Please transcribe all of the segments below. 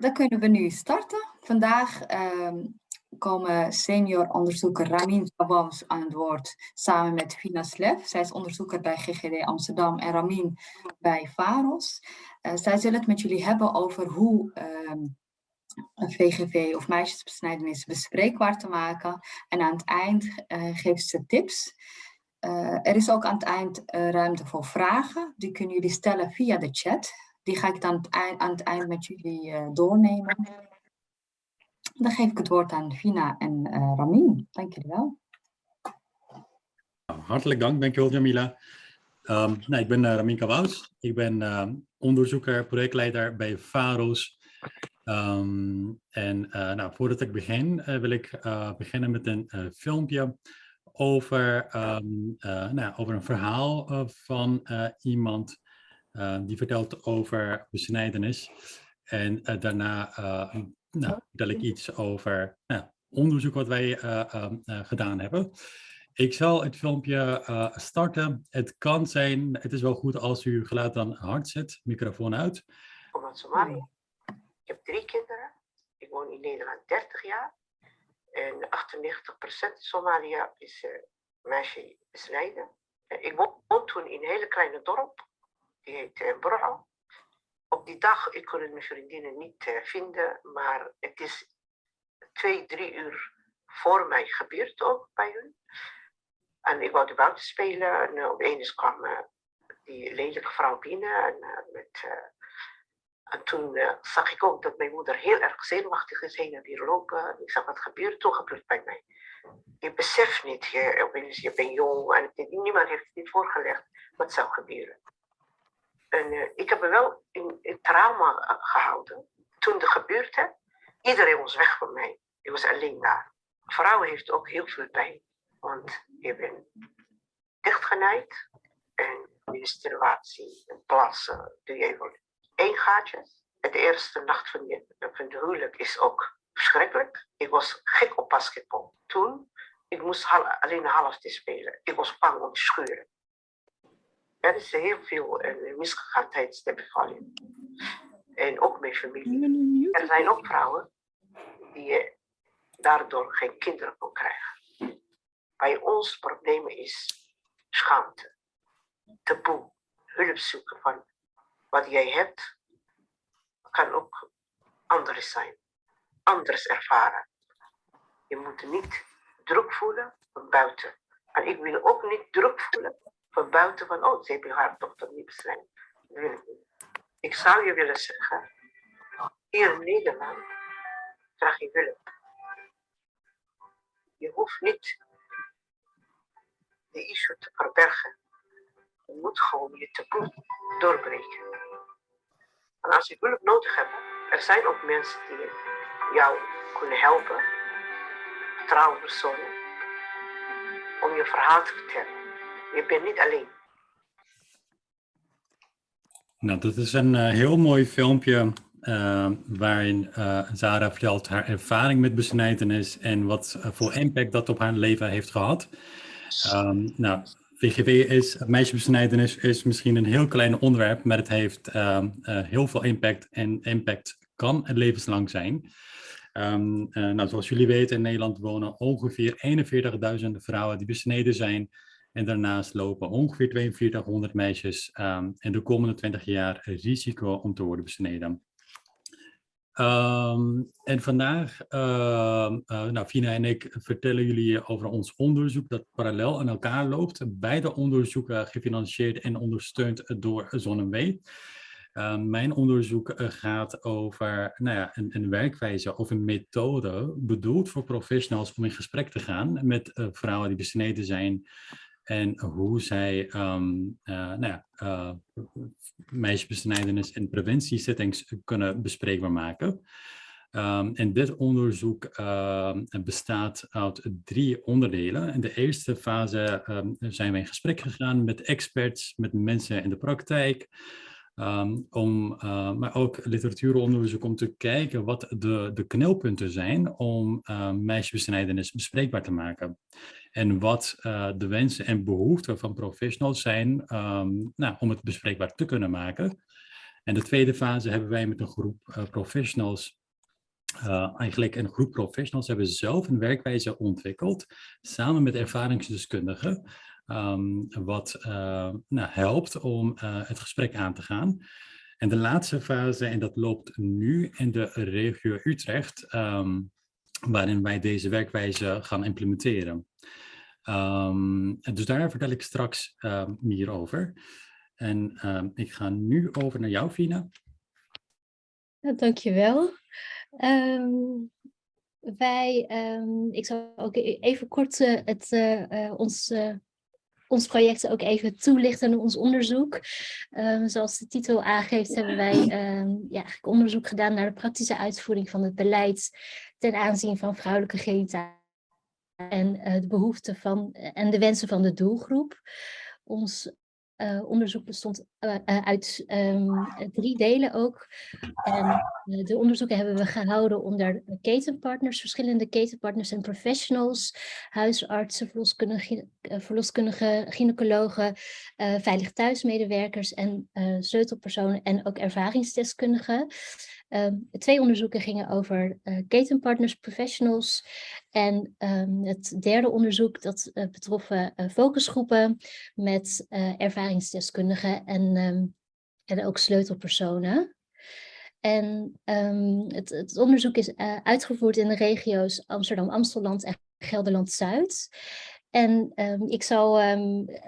Dan kunnen we nu starten. Vandaag ehm, komen senior onderzoeker Ramin Sabams aan het woord samen met Fina Slef. Zij is onderzoeker bij GGD Amsterdam en Ramin bij VAROS. Uh, zij zullen het met jullie hebben over hoe ehm, een VGV of meisjesbesnijdenis bespreekbaar te maken. En aan het eind uh, geeft ze tips. Uh, er is ook aan het eind ruimte voor vragen. Die kunnen jullie stellen via de chat. Die ga ik dan aan het eind met jullie uh, doornemen. Dan geef ik het woord aan Vina en uh, Ramin. Dank jullie wel. Nou, hartelijk dank, dankjewel Jamila. Um, nou, ik ben uh, Ramin Kawous. Ik ben uh, onderzoeker, projectleider bij VAROS. Um, en nou, voordat ik begin, wil ik beginnen met een filmpje over, nou, over een verhaal van iemand die vertelt over besnijdenis. En uh, daarna uh, nou, vertel ik iets over nou, onderzoek wat wij ehm, gedaan hebben. Ik zal het filmpje starten. Het kan zijn, het is wel goed als u geluid dan hard zet, microfoon uit. Ik kom uit Somalië. Ik heb drie kinderen. Ik woon in Nederland 30 jaar. En 98% in Somalië is meisje besnijden. Ik woon toen in een hele kleine dorp die heet uh, Op die dag, ik kon mijn vriendinnen niet uh, vinden, maar het is twee, drie uur voor mij gebeurd ook bij hun. En ik wou de buiten spelen en uh, opeens kwam die lelijke vrouw binnen. En, met, en toen zag ik ook dat mijn moeder heel erg zenuwachtig is heen en weer lopen. Ik zag wat gebeurt, toen gebeurt bij mij. Je beseft niet, je, je bent jong en niemand heeft het niet voorgelegd wat zou gebeuren. En uh, ik heb me wel in, trauma eh, gehouden. Toen het gebeurde, iedereen was weg van mij. Ik was alleen daar. Vrouwen heeft ook heel veel pijn. Want je bent dichtgenaaid. En menstruatie en plassen doe je even één gaatje. De eerste nacht van, je, van de huwelijk is ook verschrikkelijk. Ik was gek op basketbal. Toen, ik moest alleen een half te spelen. Ik was bang om te scheuren. Er is heel veel misgegaan tijdens de bevalling. En ook mijn familie. Er zijn ook vrouwen die uh, daardoor geen kinderen kon krijgen. Bij ons probleem is schaamte, taboe, hulp zoeken van wat jij hebt, kan ook anders zijn, anders ervaren. Je moet niet druk voelen van buiten. En ik wil ook niet druk voelen buiten van, oh, ze hebben haar dochter niet beschermd. Ik zou je willen zeggen, hier in Nederland krijg je hulp. Je hoeft niet de issue te verbergen. Je moet gewoon je taboe doorbreken. En als je hulp nodig hebt, er zijn ook mensen die jou kunnen helpen, vertrouwenspersonen, om je verhaal te vertellen. Je bent niet alleen. Nou, dat is een uh, heel mooi filmpje uh, waarin uh, Zara vertelt haar ervaring met besnijdenis en wat voor impact dat op haar leven heeft gehad. Um, nou, VGW is, meisjesbesnijdenis is misschien een heel klein onderwerp, maar het heeft ehm, heel veel impact en impact kan het levenslang zijn. Um, nou, zoals jullie weten, in Nederland wonen ongeveer 41.000 vrouwen die besneden zijn en daarnaast lopen ongeveer 4200 meisjes um, in de komende 20 jaar risico om te worden besneden. Um, en vandaag, uh, uh, nou, Fina en ik vertellen jullie over ons onderzoek dat parallel aan elkaar loopt. Beide onderzoeken gefinancierd en ondersteund door ZonneW. Uh, mijn onderzoek eh, gaat over nou ja, een, een, werkwijze of een methode bedoeld voor professionals om in gesprek te gaan met uh, vrouwen die besneden zijn en hoe zij um, uh, nou ja, meisjesbesnijdenis en preventiesettings kunnen bespreekbaar maken. Um, en dit onderzoek uh, bestaat uit drie onderdelen. In de eerste fase zijn we in gesprek gegaan met experts, met mensen in de praktijk, Um, om, uh, maar ook literatuuronderzoek om te kijken wat de, de knelpunten zijn om uh, meisjesbesnijdenis bespreekbaar te maken. En wat uh, de wensen en behoeften van professionals zijn um, nou, om het bespreekbaar te kunnen maken. En de tweede fase hebben wij met een groep professionals eigenlijk een groep professionals hebben zelf een werkwijze ontwikkeld, samen met ervaringsdeskundigen, um, wat uh, nou, helpt om uh, het gesprek aan te gaan. En de laatste fase, en dat loopt nu in de regio Utrecht, um, waarin wij deze werkwijze gaan implementeren. Um, dus daar vertel ik straks meer over. En ik ga nu over naar jou, Fina. Ja, dankjewel. Wij, ik zal ook e-, even kort uh, het, uh, ons, uh, ons project ook even toelichten, ons onderzoek. Um, zoals de titel aangeeft hebben wij ja, onderzoek gedaan naar de praktische uitvoering van het beleid ten aanzien van vrouwelijke genitalia en de behoeften van en de wensen van de doelgroep. Ons uh, onderzoek bestond uh, uit um, drie delen ook. En de onderzoeken hebben we gehouden onder ketenpartners, verschillende ketenpartners en professionals, huisartsen, verloskundige, verloskundige gynaecologen, veilig thuismedewerkers en sleutelpersonen en ook ervaringsdeskundigen. Um, twee onderzoeken gingen over uh, ketenpartners, professionals. En um, het derde onderzoek dat uh, betrof uh, focusgroepen met ervaringsdeskundigen en, um, en ook sleutelpersonen. En het, het, onderzoek is uitgevoerd in de regio's Amsterdam, Amstelland en Gelderland-Zuid. En ik zal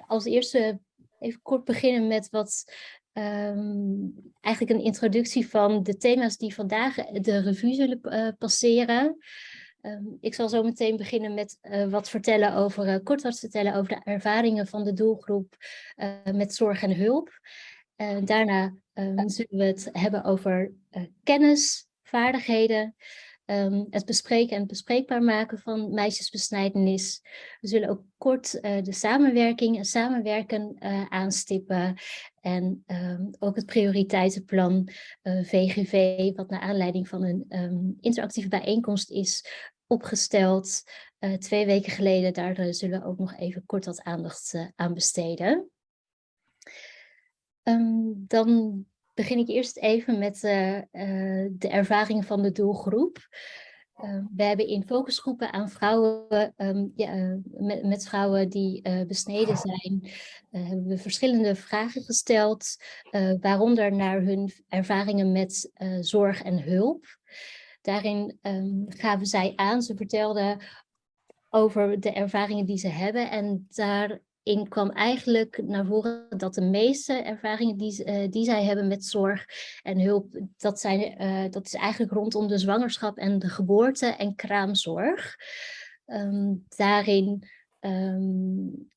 als eerste even kort beginnen met wat um, eigenlijk een introductie van de thema's die vandaag de revue zullen uh, passeren. Um, ik zal zo meteen beginnen met uh, wat vertellen over, uh, kort wat vertellen over de ervaringen van de doelgroep met zorg en hulp. daarna um, zullen we het hebben over kennis, vaardigheden, um, het bespreken en bespreekbaar maken van meisjesbesnijdenis. We zullen ook kort uh, de samenwerking en samenwerken uh, aanstippen. En um, ook het prioriteitenplan uh, eh, VGV, wat naar aanleiding van een um, interactieve bijeenkomst is opgesteld. twee weken geleden, daar zullen we ook nog even kort wat aandacht aan besteden. dan begin ik eerst even met uh, uh, de ervaringen van de doelgroep. Uh, we hebben in focusgroepen aan vrouwen, um, ja, met, met, vrouwen die besneden zijn, hebben we verschillende vragen gesteld, waaronder naar hun ervaringen met zorg en hulp. Daarin um, gaven zij aan, ze vertelden over de ervaringen die ze hebben en daar in kwam eigenlijk naar voren dat de meeste ervaringen die, uh, die zij hebben met zorg en hulp, dat, zijn, uh, dat is eigenlijk rondom de zwangerschap en de geboorte en kraamzorg. Um, daarin, um,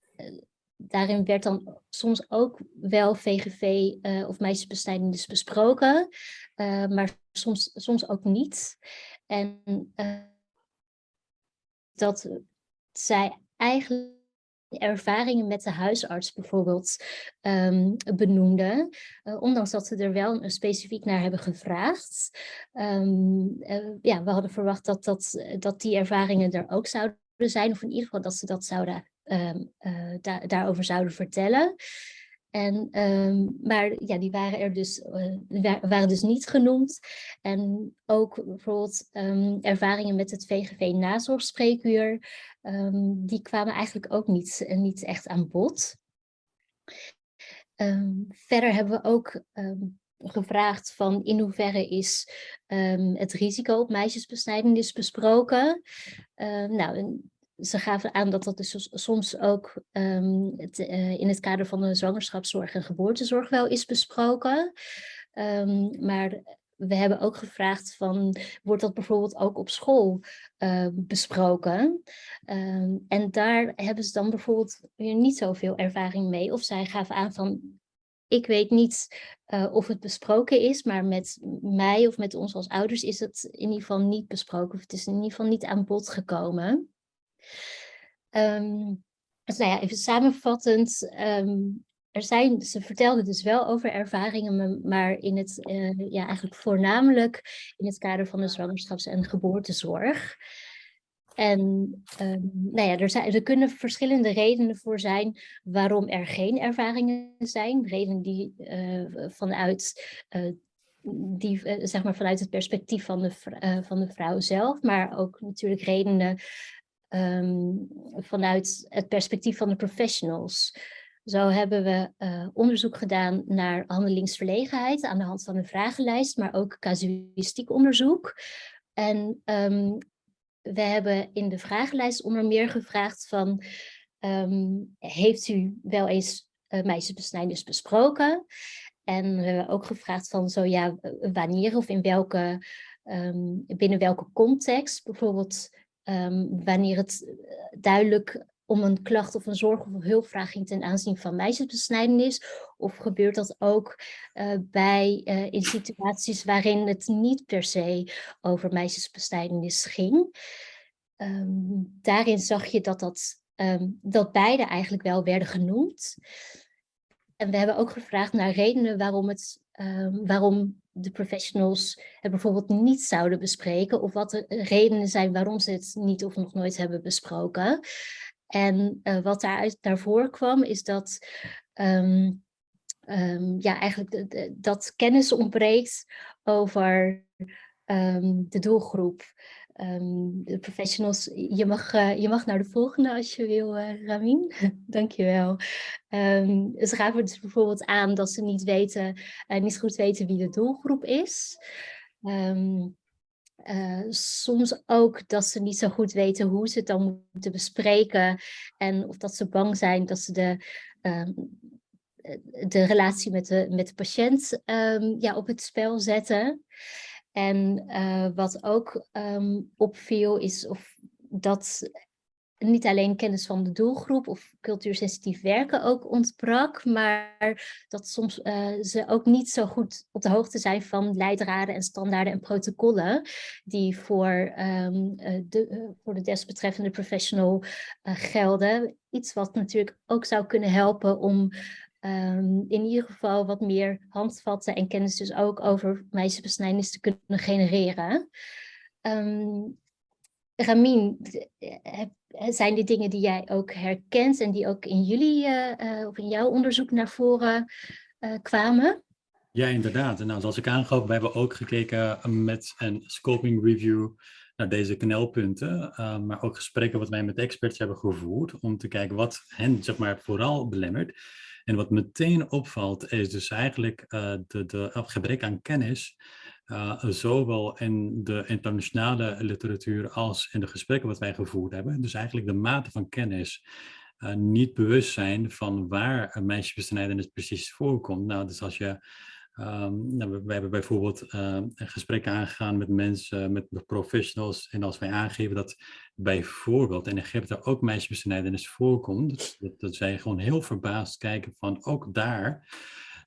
daarin werd dan soms ook wel VGV of meisjesbesnijdenis besproken, maar soms, soms ook niet. En dat zij eigenlijk ervaringen met de huisarts bijvoorbeeld um, benoemde. Uh, ondanks dat ze er wel specifiek naar hebben gevraagd. Um, uh, ja, we hadden verwacht dat, dat, dat die ervaringen er ook zouden zijn. Of in ieder geval dat ze dat zouden, um, da daarover zouden vertellen. En, um, maar ja, die waren er dus, uh, waren dus niet genoemd. En ook bijvoorbeeld um, ervaringen met het VGV nazorgspreekuur, um, die kwamen eigenlijk ook niet, uh, niet echt aan bod. verder hebben we ook gevraagd van in hoeverre is het risico op meisjesbesnijdenis besproken. nou, ze gaven aan dat dat dus soms ook um, het, uh, in het kader van de zwangerschapszorg en geboortezorg wel is besproken. Um, maar we hebben ook gevraagd van, wordt dat bijvoorbeeld ook op school uh, besproken? Um, en daar hebben ze dan bijvoorbeeld weer niet zoveel ervaring mee. Of zij gaven aan van, ik weet niet uh, of het besproken is, maar met mij of met ons als ouders is het in ieder geval niet besproken. Of het is in ieder geval niet aan bod gekomen. Um, nou ja, even samenvattend. Um, er zijn, ze vertelden dus wel over ervaringen, maar in het, uh, ja, eigenlijk voornamelijk in het kader van de zwangerschaps- en geboortezorg. en um, nou ja, er, zijn, er kunnen verschillende redenen voor zijn waarom er geen ervaringen zijn. Redenen die uh, vanuit, uh, die, zeg maar vanuit het perspectief van de, van de vrouw zelf, maar ook natuurlijk redenen um, vanuit het perspectief van de professionals. Zo hebben we uh, onderzoek gedaan naar handelingsverlegenheid aan de hand van een vragenlijst, maar ook casuïstiek onderzoek. En um, we hebben in de vragenlijst onder meer gevraagd van, um, heeft u wel eens uh, meisjesbesnijdenis besproken? En we hebben ook gevraagd van, zo ja, wanneer of in welke, binnen welke context, bijvoorbeeld um, wanneer het eh, duidelijk om een klacht of een zorg of hulpvraag ging ten aanzien van meisjesbesnijdenis? Of gebeurt dat ook uh, bij, uh, in situaties waarin het niet per se over meisjesbesnijdenis ging? Um, daarin zag je dat, dat, um, dat beide eigenlijk wel werden genoemd. En we hebben ook gevraagd naar redenen waarom, het, waarom de professionals het bijvoorbeeld niet zouden bespreken. Of wat de redenen zijn waarom ze het niet of nog nooit hebben besproken. En uh, wat daaruit daarvoor kwam is dat, um, um, ja, eigenlijk dat kennis ontbreekt over um, de doelgroep. De professionals, je mag, uh, je mag naar de volgende als je wil, uh, Ramin. Dankjewel. Um, ze gaven dus bijvoorbeeld aan dat ze niet weten, niet goed weten wie de doelgroep is. Uh, soms ook dat ze niet zo goed weten hoe ze het dan moeten bespreken. En of dat ze bang zijn dat ze de, de relatie met de, met de patiënt ja, op het spel zetten. En uh, wat ook um, opviel is of dat niet alleen kennis van de doelgroep of cultuursensitief werken ook ontbrak, maar dat soms uh, ze ook niet zo goed op de hoogte zijn van leidraden en standaarden en protocollen die voor, um, uh, de, voor de desbetreffende professional gelden. Iets wat natuurlijk ook zou kunnen helpen om um, in ieder geval wat meer handvatten en kennis dus ook over meisjesbesnijdenis te kunnen genereren. Um, Ramin, zijn dit dingen die jij ook herkent en die ook in jullie uh, of in jouw onderzoek naar voren kwamen? Ja, inderdaad. En nou, zoals ik aangaf, we hebben ook gekeken met een scoping review naar deze knelpunten, maar ook gesprekken wat wij met experts hebben gevoerd om te kijken wat hen zeg maar, vooral belemmert. En wat meteen opvalt is dus eigenlijk de, de gebrek aan kennis uh, zowel in de internationale literatuur als in de gesprekken wat wij gevoerd hebben. Dus eigenlijk de mate van kennis, uh, niet bewust zijn van waar meisjesbesnijdenis precies voorkomt. Nou, dus als je, um, nou, we, hebben bijvoorbeeld uh, een gesprek aangegaan met mensen, met professionals. En als wij aangeven dat bijvoorbeeld in Egypte ook meisjesbesnijdenis voorkomt, dat, dat zij gewoon heel verbaasd kijken van ook daar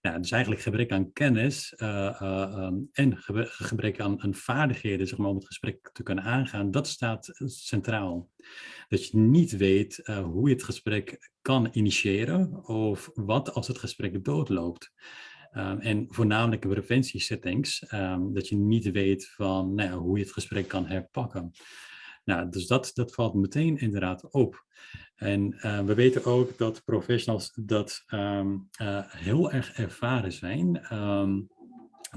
ja, dus eigenlijk gebrek aan kennis uh, uh, um, en gebrek aan, aan, vaardigheden zeg maar, om het gesprek te kunnen aangaan, dat staat centraal. Dat je niet weet uh, hoe je het gesprek kan initiëren of wat als het gesprek doodloopt. Um, en voornamelijk in preventiesettings, um, dat je niet weet van nou hoe je het gesprek kan herpakken. Nou, dus dat, dat valt meteen inderdaad op. En uh, we weten ook dat professionals dat um, uh, heel erg ervaren zijn.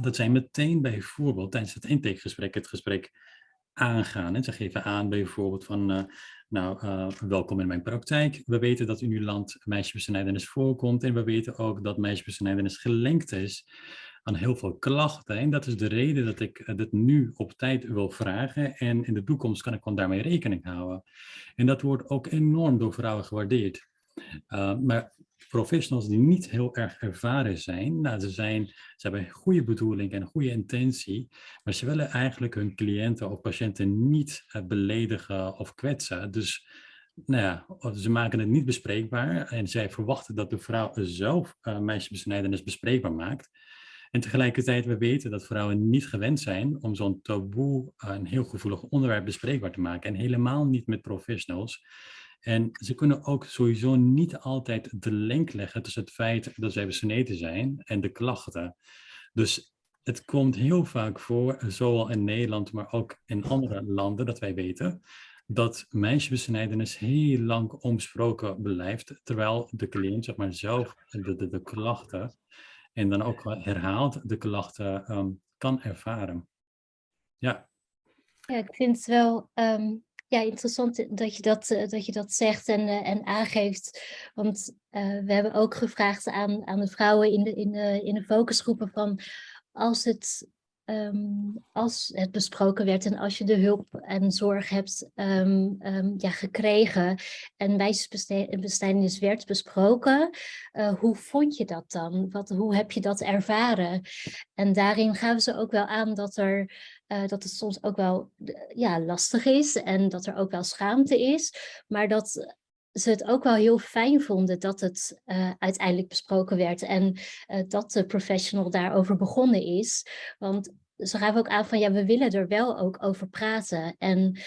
Dat zij meteen bijvoorbeeld tijdens het intakegesprek het gesprek aangaan. En ze geven aan bijvoorbeeld van, uh, nou, welkom in mijn praktijk. We weten dat in uw land meisjesbesnijdenis voorkomt en we weten ook dat meisjesbesnijdenis gelinkt is aan heel veel klachten. En dat is de reden dat ik eh, dit nu op tijd wil vragen. En in de toekomst kan ik gewoon daarmee rekening houden. En dat wordt ook enorm door vrouwen gewaardeerd. Uh, maar professionals die niet heel erg ervaren zijn, nou, ze, zijn, ze hebben goede bedoeling en goede intentie, maar ze willen eigenlijk hun cliënten of patiënten niet uh, beledigen of kwetsen. Dus nou ja, ze maken het niet bespreekbaar en zij verwachten dat de vrouw zelf uh, meisjesbesnijdenis bespreekbaar maakt. En tegelijkertijd, we weten dat vrouwen niet gewend zijn om zo'n taboe, eh, een heel gevoelig onderwerp bespreekbaar te maken. En helemaal niet met professionals. En ze kunnen ook sowieso niet altijd de link leggen tussen het feit dat zij besneden zijn en de klachten. Dus het komt heel vaak voor, zowel in Nederland, maar ook in andere landen, dat wij weten, dat meisjesbesnijdenis heel lang onbesproken blijft, terwijl de cliënt zeg maar, zelf de, de, de klachten en dan ook herhaald de klachten ehm, kan ervaren. Ja. Ja, ik vind het wel ehm, ja, interessant dat je dat, eh, dat, je dat zegt en, uh, en aangeeft. Want we hebben ook gevraagd aan, aan de vrouwen in de, in, de, in de focusgroepen van als het Um, als het besproken werd en als je de hulp en zorg hebt um, um, ja, gekregen en wijsbesteding werd besproken, hoe vond je dat dan? Wat, hoe heb je dat ervaren? En daarin gaven ze ook wel aan dat, er, uh, dat het soms ook wel ja, lastig is en dat er ook wel schaamte is, maar dat ze het ook wel heel fijn vonden dat het uh, uiteindelijk besproken werd en uh, dat de professional daarover begonnen is. Want ze gaven ook aan van ja, we willen er wel ook over praten. En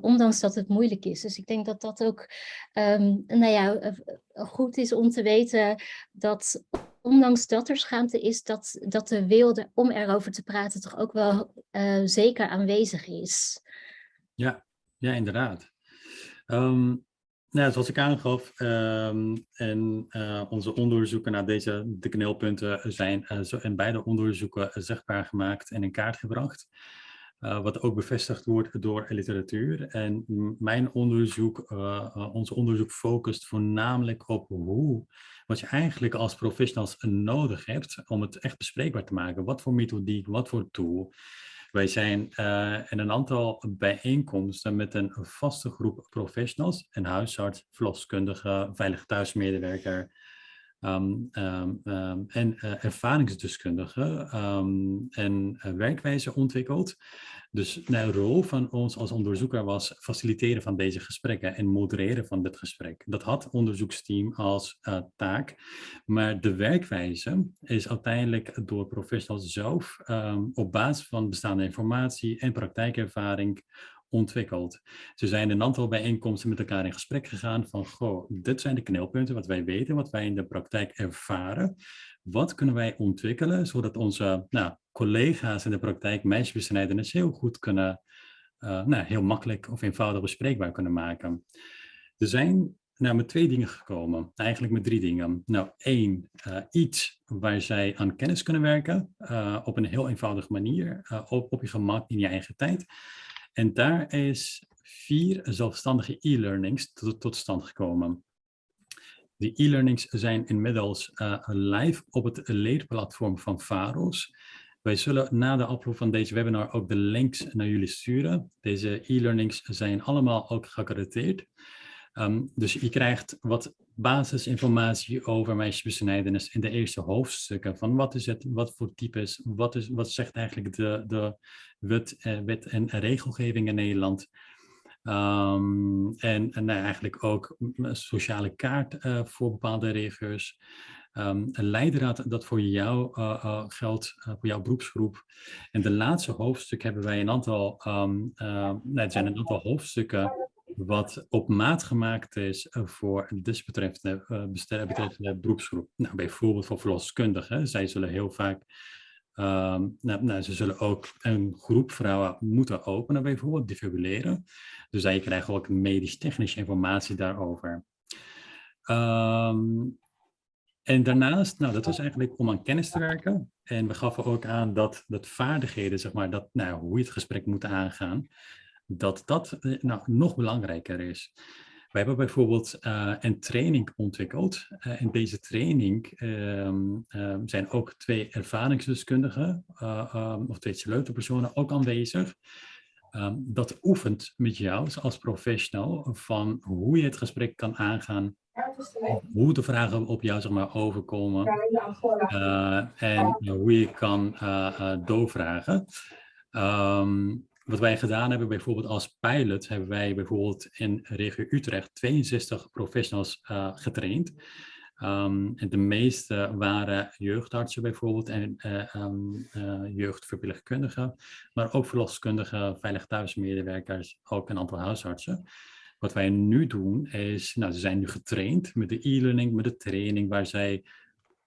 ondanks dat het moeilijk is. Dus ik denk dat dat ook um, nou ja, goed is om te weten dat ondanks dat er schaamte is, dat, dat de wilde om erover te praten toch ook wel zeker aanwezig is. Ja, ja inderdaad. Um, nou, zoals ik aangaf, um, en uh, onze onderzoeken naar deze de knelpunten zijn uh, zo, in beide onderzoeken zichtbaar gemaakt en in kaart gebracht. Uh, wat ook bevestigd wordt door literatuur. En mijn onderzoek, ons onderzoek focust voornamelijk op hoe, wat je eigenlijk als professionals nodig hebt om het echt bespreekbaar te maken. Wat voor methodiek, wat voor tool. Wij zijn in een aantal bijeenkomsten met een vaste groep professionals, een huisarts, verloskundige, veilig thuismedewerker um, um, um, en uh, ervaringsdeskundige en uh, werkwijze ontwikkeld. Dus de rol van ons als onderzoeker was faciliteren van deze gesprekken en modereren van dit gesprek. Dat had het onderzoeksteam als uh, taak, maar de werkwijze is uiteindelijk door professionals zelf op basis van bestaande informatie en praktijkervaring ontwikkeld. Ze zijn een aantal bijeenkomsten met elkaar in gesprek gegaan van, goh, dit zijn de knelpunten wat wij weten, wat wij in de praktijk ervaren. Wat kunnen wij ontwikkelen, zodat onze nou, collega's in de praktijk meisjesbesnijdenis heel goed kunnen, uh, nou, heel makkelijk of eenvoudig bespreekbaar kunnen maken. Er zijn nou, met twee dingen gekomen, eigenlijk met drie dingen. Nou, één, uh, iets waar zij aan kennis kunnen werken uh, op een heel eenvoudige manier, op, op je gemak in je eigen tijd. En daar is vier zelfstandige e-learnings tot, stand gekomen. Die e-learnings zijn inmiddels uh, live op het leerplatform van VAROS. Wij zullen na de afloop van deze webinar ook de links naar jullie sturen. Deze e-learnings zijn allemaal ook geaccrediteerd. Um, dus je krijgt wat basisinformatie over meisjesbesnijdenis in de eerste hoofdstukken. Van wat is het, wat voor types, wat, is, wat zegt eigenlijk de, de wet, eh, wet en regelgeving in Nederland. Um, en, en nou, eigenlijk ook een sociale kaart uh, voor bepaalde regio's. Um, een leidraad dat voor jou uh, geldt, voor jouw beroepsgroep. En de laatste hoofdstuk hebben wij een aantal, um, nee, het zijn een aantal hoofdstukken wat op maat gemaakt is voor desbetreffende betreffende beroepsgroep. Nou, bijvoorbeeld voor verloskundigen. Zij zullen heel vaak Um, nou, nou, ze zullen ook een groep vrouwen moeten openen, bijvoorbeeld defibrilleren. Dus zij krijgen ook medisch-technische informatie daarover. Um, en daarnaast, nou, dat was eigenlijk om aan kennis te werken. En we gaven ook aan dat, dat vaardigheden, zeg maar, dat, nou, hoe je het gesprek moet aangaan, dat dat eh, nou, nog belangrijker is. We hebben bijvoorbeeld uh, een training ontwikkeld. Uh, in deze training um, um, zijn ook twee ervaringsdeskundigen uh, um, of twee sleutelpersonen ook aanwezig. dat oefent met jou als professional van hoe je het gesprek kan aangaan. Hoe de vragen op jou zeg maar, overkomen. en hoe je kan doorvragen. Wat wij gedaan hebben, bijvoorbeeld als pilot, hebben wij bijvoorbeeld in regio Utrecht 62 professionals uh, getraind. Um, en de meeste waren jeugdartsen bijvoorbeeld en uh, jeugdverpleegkundigen, maar ook verloskundigen, veilig thuismedewerkers, ook een aantal huisartsen. Wat wij nu doen is, nou, ze zijn nu getraind met de e-learning, met de training waar zij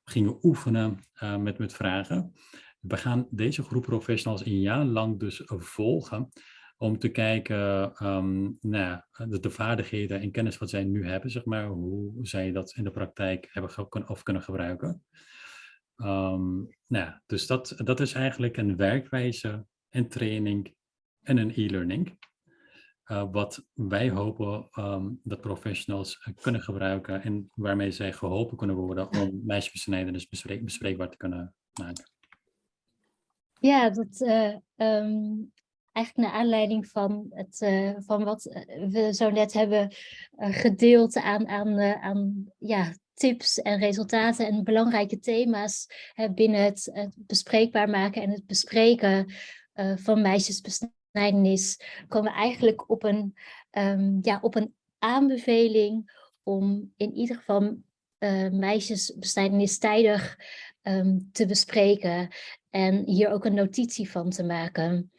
gingen oefenen met, met vragen. We gaan deze groep professionals een jaar lang dus volgen om te kijken um, naar de, de, vaardigheden en kennis wat zij nu hebben, zeg maar, hoe zij dat in de praktijk hebben of kunnen gebruiken. Um, nou, dus dat, dat is eigenlijk een werkwijze, een training en een e-learning. Uh, wat wij hopen um, dat professionals kunnen gebruiken en waarmee zij geholpen kunnen worden om meisjesbesnijdenis bespreek, bespreekbaar te kunnen maken. Ja, dat, uh, um, eigenlijk naar aanleiding van, het, uh, van wat we zo net hebben gedeeld aan, aan, aan ja, tips en resultaten en belangrijke thema's binnen het, bespreekbaar maken en het bespreken van meisjesbesnijdenis, komen we eigenlijk op een, um, ja, op een aanbeveling om in ieder geval uh, meisjesbesnijdenis tijdig um, te bespreken en hier ook een notitie van te maken.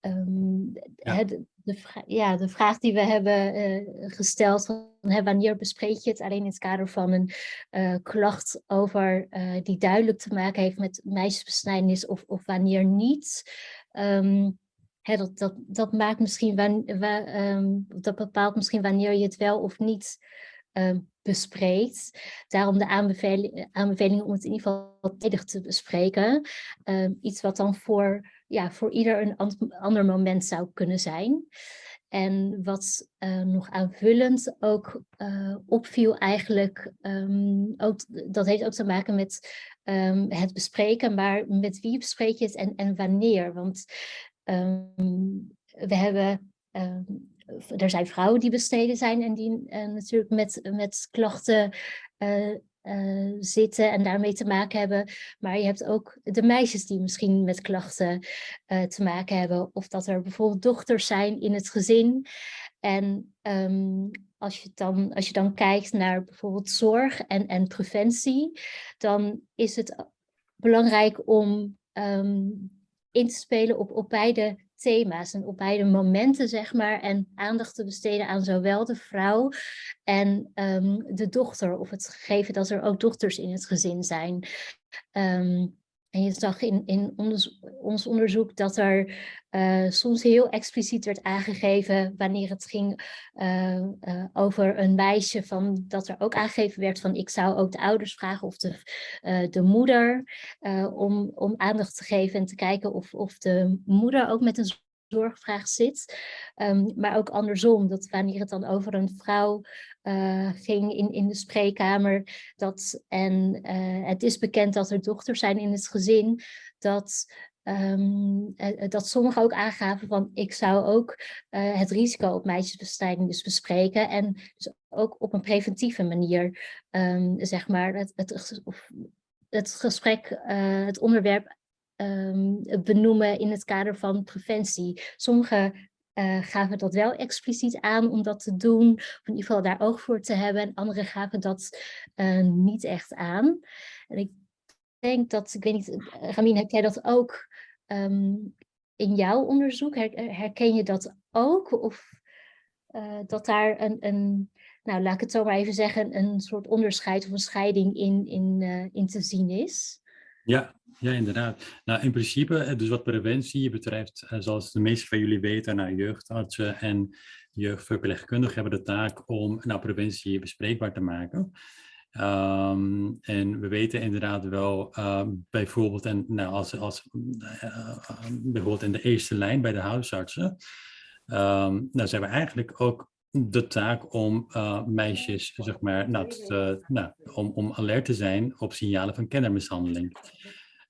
Um, ja. Het, de, ja, de vraag die we hebben uh, gesteld, van, hè, wanneer bespreek je het alleen in het kader van een uh, klacht over uh, die duidelijk te maken heeft met meisjesbesnijdenis of, of wanneer niet. Um, hè, dat, dat, dat maakt misschien, wan, wa, um, dat bepaalt misschien wanneer je het wel of niet bespreekt. Daarom de aanbeveling, aanbeveling om het in ieder geval tijdig te bespreken. iets wat dan voor ja, voor ieder een ander moment zou kunnen zijn. En wat uh, nog aanvullend ook uh, opviel eigenlijk, um, ook, dat heeft ook te maken met um, het bespreken, maar met wie bespreek je het en, en wanneer? Want we hebben, er zijn vrouwen die besteden zijn en die uh, natuurlijk met, met klachten uh, zitten en daarmee te maken hebben. Maar je hebt ook de meisjes die misschien met klachten te maken hebben. Of dat er bijvoorbeeld dochters zijn in het gezin. En um, als, je dan, als je dan kijkt naar bijvoorbeeld zorg en, en preventie, dan is het belangrijk om um, in te spelen op, op beide thema's en op beide momenten, zeg maar, en aandacht te besteden aan zowel de vrouw en um, de dochter, of het gegeven dat er ook dochters in het gezin zijn. Um, en je zag in, in ons, ons onderzoek dat er uh, soms heel expliciet werd aangegeven wanneer het ging uh, uh, over een meisje, van, dat er ook aangegeven werd van ik zou ook de ouders vragen of de, de moeder om, om aandacht te geven en te kijken of, of de moeder ook met een zorgvraag zit. Um, maar ook andersom, dat wanneer het dan over een vrouw uh, ging in, in de spreekkamer, dat, en uh, het is bekend dat er dochters zijn in het gezin, dat Um, dat sommigen ook aangaven van ik zou ook het risico op meisjesbestrijding dus bespreken en dus ook op een preventieve manier um, zeg maar het, het, het gesprek, het onderwerp um, benoemen in het kader van preventie. Sommigen uh, gaven dat wel expliciet aan om dat te doen, of in ieder geval daar oog voor te hebben. En anderen gaven dat uh, niet echt aan. En ik denk dat, ik weet niet, Ramin, heb jij dat ook um, in jouw onderzoek? Her, herken je dat ook? Of dat daar een, een, nou laat ik het zo maar even zeggen, een soort onderscheid of een scheiding in, in, in te zien is? Ja, ja, inderdaad. Nou, in principe, eh, dus wat preventie betreft, eh, zoals de meeste van jullie weten, nou, jeugdartsen en jeugdverpleegkundigen hebben de taak om nou, preventie bespreekbaar te maken. Um, en we weten inderdaad wel, uh, bijvoorbeeld, en, nou, als, als, bijvoorbeeld in de eerste lijn bij de huisartsen, um, zijn we eigenlijk ook de taak om uh, meisjes, zeg maar, nou, te, nou, om, om alert te zijn op signalen van kindermishandeling.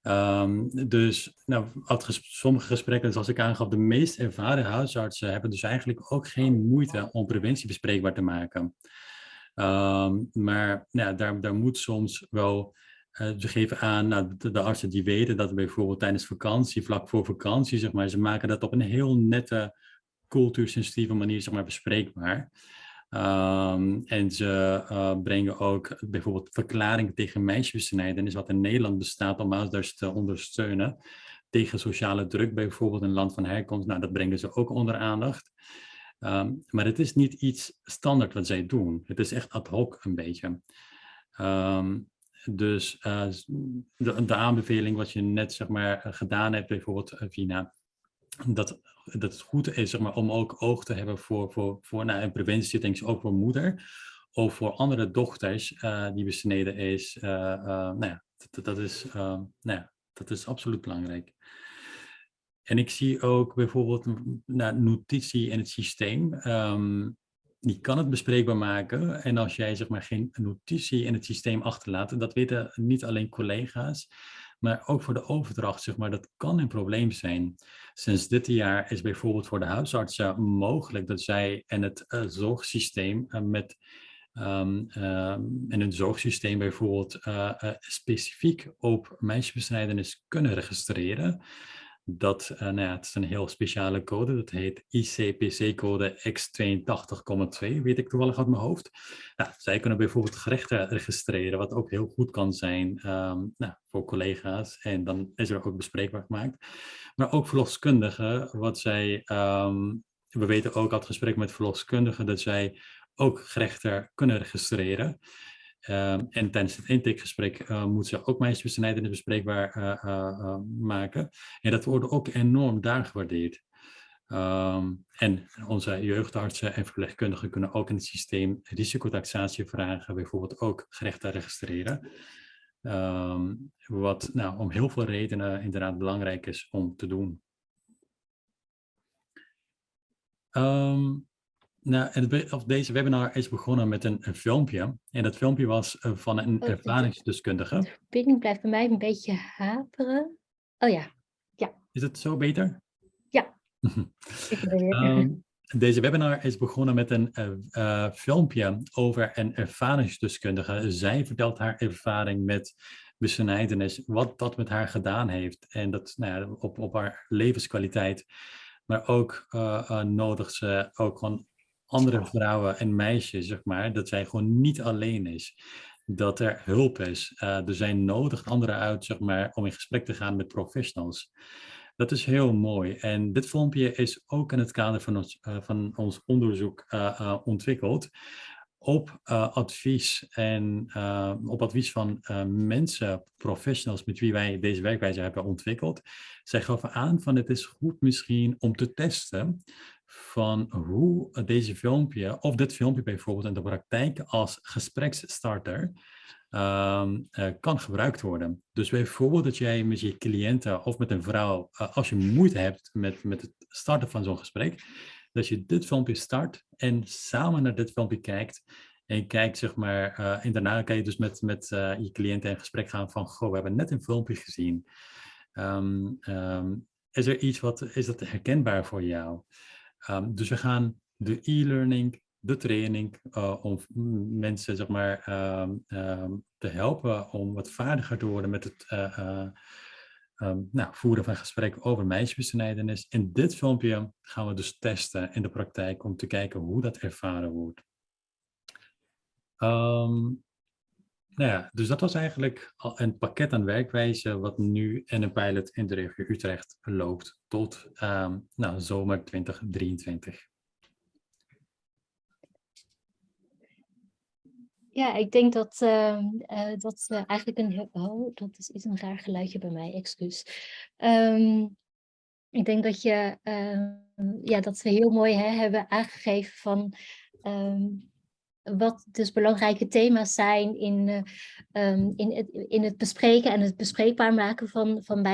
Um, dus nou, sommige gesprekken, zoals ik aangaf, de meest ervaren huisartsen hebben dus eigenlijk ook geen moeite om preventie bespreekbaar te maken. Um, maar nou, daar, daar moet soms wel, uh, ze geven aan, nou, de, de, artsen die weten dat bijvoorbeeld tijdens vakantie, vlak voor vakantie, zeg maar, ze maken dat op een heel nette, cultuursensitieve manier zeg maar, bespreekbaar. Um, en ze uh, brengen ook bijvoorbeeld verklaring tegen meisjesbesnijdenis, wat in Nederland bestaat om ouders te ondersteunen. Tegen sociale druk, bijvoorbeeld in land van herkomst. Nou, dat brengen ze ook onder aandacht. Um, maar het is niet iets standaard wat zij doen. Het is echt ad hoc een beetje. Um, dus uh, de, de, aanbeveling wat je net zeg maar, gedaan hebt, bijvoorbeeld Vina, dat, dat het goed is zeg maar, om ook oog te hebben voor, voor, voor nou, en preventie, denk ik, ook voor moeder. Of voor andere dochters uh, die besneden is. Uh, uh, nou ja, dat, is, nou ja, dat is absoluut belangrijk. En ik zie ook bijvoorbeeld nou, notitie in het systeem. Um, die kan het bespreekbaar maken. En als jij zeg maar, geen notitie in het systeem achterlaat, dat weten niet alleen collega's, maar ook voor de overdracht, zeg maar, dat kan een probleem zijn. Sinds dit jaar is bijvoorbeeld voor de huisartsen mogelijk dat zij in het uh, zorgsysteem uh, met um, uh, in hun zorgsysteem bijvoorbeeld specifiek op meisjesbesnijdenis kunnen registreren dat, uh, nou ja, het is een heel speciale code, dat heet ICPC-code X82,2, weet ik toevallig uit mijn hoofd. Nou, zij kunnen bijvoorbeeld gerechten registreren, wat ook heel goed kan zijn um, nou, voor collega's. En dan is er ook bespreekbaar gemaakt. Maar ook verloskundigen, wat zij, um, we weten ook uit gesprek met verloskundigen, dat zij ook gerechten kunnen registreren. Um, en tijdens het intakegesprek uh, moeten ze ook meisjesbesnijdenis bespreekbaar uh, uh, maken. En dat wordt ook enorm daar gewaardeerd. Um, en onze jeugdartsen en verpleegkundigen kunnen ook in het systeem risicotaxatie vragen, bijvoorbeeld ook gerechten registreren. Um, wat nou, om heel veel redenen inderdaad belangrijk is om te doen. Um, nou, het, of deze webinar is begonnen met een, een, filmpje. En dat filmpje was uh, van een oh, ervaringsdeskundige. De verbinding blijft bij mij een beetje haperen. Oh ja, ja. Is het zo beter? Ja. um, deze webinar is begonnen met een uh, uh, filmpje over een ervaringsdeskundige. Zij vertelt haar ervaring met besnijdenis, wat dat met haar gedaan heeft. En dat nou ja, op, op haar levenskwaliteit. Maar ook nodigt ze ook gewoon andere vrouwen en meisjes, zeg maar, dat zij gewoon niet alleen is. Dat er hulp is. Uh, er zijn nodig anderen uit, zeg maar, om in gesprek te gaan met professionals. Dat is heel mooi. En dit filmpje is ook in het kader van ons, uh, van ons onderzoek uh, ontwikkeld op advies en op advies van mensen, professionals met wie wij deze werkwijze hebben ontwikkeld. Zij gaven aan van het is goed misschien om te testen van hoe deze filmpje, of dit filmpje bijvoorbeeld in de praktijk als gespreksstarter uh, kan gebruikt worden. Dus bijvoorbeeld dat jij met je cliënten of met een vrouw, als je moeite hebt met, met het starten van zo'n gesprek, dat je dit filmpje start en samen naar dit filmpje kijkt en kijkt, zeg maar, uh, en daarna kan je dus met, met je cliënten in gesprek gaan van, goh, we hebben net een filmpje gezien. Um, um, is er iets wat, is dat herkenbaar voor jou? Um, dus we gaan de e-learning, de training, uh, om mensen zeg maar, te helpen om wat vaardiger te worden met het uh, nou, voeren van gesprekken over meisjesbesnijdenis. In dit filmpje gaan we dus testen in de praktijk om te kijken hoe dat ervaren wordt. Nou ja, dus dat was eigenlijk een pakket aan werkwijze wat nu in een pilot in de regio Utrecht loopt tot um, nou, zomer 2023. Ja, ik denk dat uh, dat uh, eigenlijk een... Oh, dat is, is een raar geluidje bij mij, excuus. Um, ik denk dat, je, ja, dat we heel mooi hebben aangegeven van... Wat dus belangrijke thema's zijn in, um, in, het, in het bespreken en het bespreekbaar maken van, van.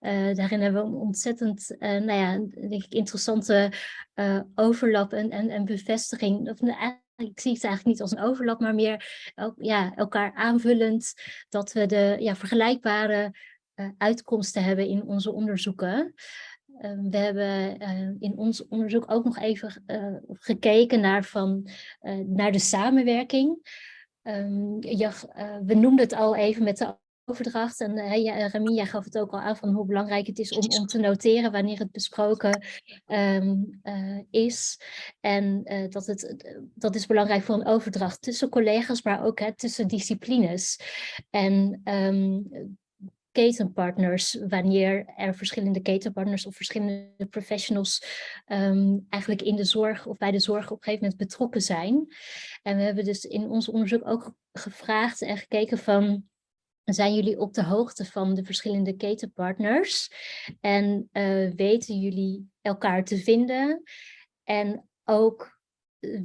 Uh, daarin hebben we een ontzettend nou ja, denk ik, interessante overlap en, en, en bevestiging. Of, ik zie het eigenlijk niet als een overlap, maar meer ja, elkaar aanvullend, dat we de ja, vergelijkbare uitkomsten hebben in onze onderzoeken. Ehm, we hebben eh, in ons onderzoek ook nog even uh, gekeken naar, van, naar de samenwerking. Um, je, we noemden het al even met de overdracht. En uh, ja, Rami, jij gaf het ook al aan van hoe belangrijk het is om, om te noteren wanneer het besproken um, is. En dat, het, dat is belangrijk voor een overdracht tussen collega's, maar ook hè, tussen disciplines. En ketenpartners, wanneer er verschillende ketenpartners of verschillende professionals um, eigenlijk in de zorg of bij de zorg op een gegeven moment betrokken zijn. En we hebben dus in ons onderzoek ook gevraagd en gekeken van zijn jullie op de hoogte van de verschillende ketenpartners? En uh, weten jullie elkaar te vinden? En ook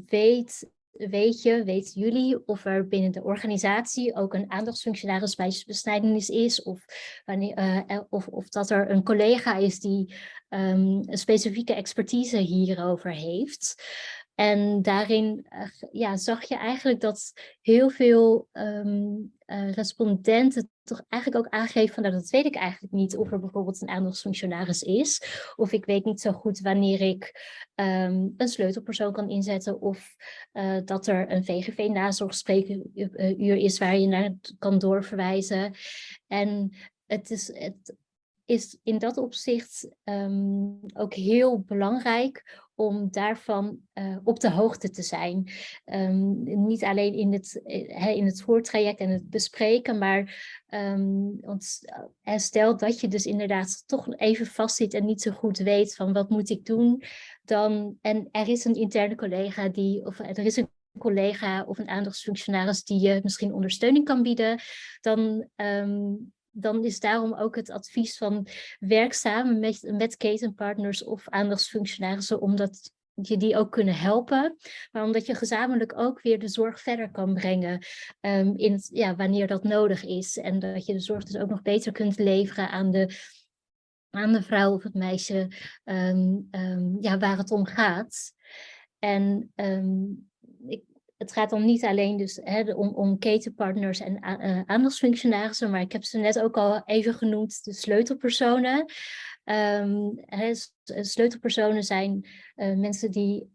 weet, weet je, weten jullie of er binnen de organisatie ook een aandachtsfunctionaris meisjesbesnijdenis is? Of, wanneer, uh, of, of dat er een collega is die um, een specifieke expertise hierover heeft. En daarin uh, ja, zag je eigenlijk dat heel veel um, uh, respondenten toch eigenlijk ook aangeven van nou, dat weet ik eigenlijk niet of er bijvoorbeeld een aandachtsfunctionaris is. Of ik weet niet zo goed wanneer ik um, een sleutelpersoon kan inzetten of uh, dat er een VGV-nazorgspreekuur is waar je naar kan doorverwijzen. En het is, het is in dat opzicht um, ook heel belangrijk om daarvan uh, op de hoogte te zijn. Um, niet alleen in het, uh, in het voortraject en het bespreken, maar um, stel dat je dus inderdaad toch even vastzit en niet zo goed weet van wat moet ik doen, dan, en er is een interne collega die, of er is een collega of een aandachtsfunctionaris die je misschien ondersteuning kan bieden, dan dan is daarom ook het advies van werk samen met, met ketenpartners of aandachtsfunctionarissen, omdat je die ook kunnen helpen, maar omdat je gezamenlijk ook weer de zorg verder kan brengen um, in ja, wanneer dat nodig is. En dat je de zorg dus ook nog beter kunt leveren aan de, aan de vrouw of het meisje um, um, ja, waar het om gaat. En ik het gaat dan niet alleen dus, hè, om, om ketenpartners en uh, aandachtsfunctionarissen, maar ik heb ze net ook al even genoemd, de sleutelpersonen. Um, hè, sleutelpersonen zijn mensen die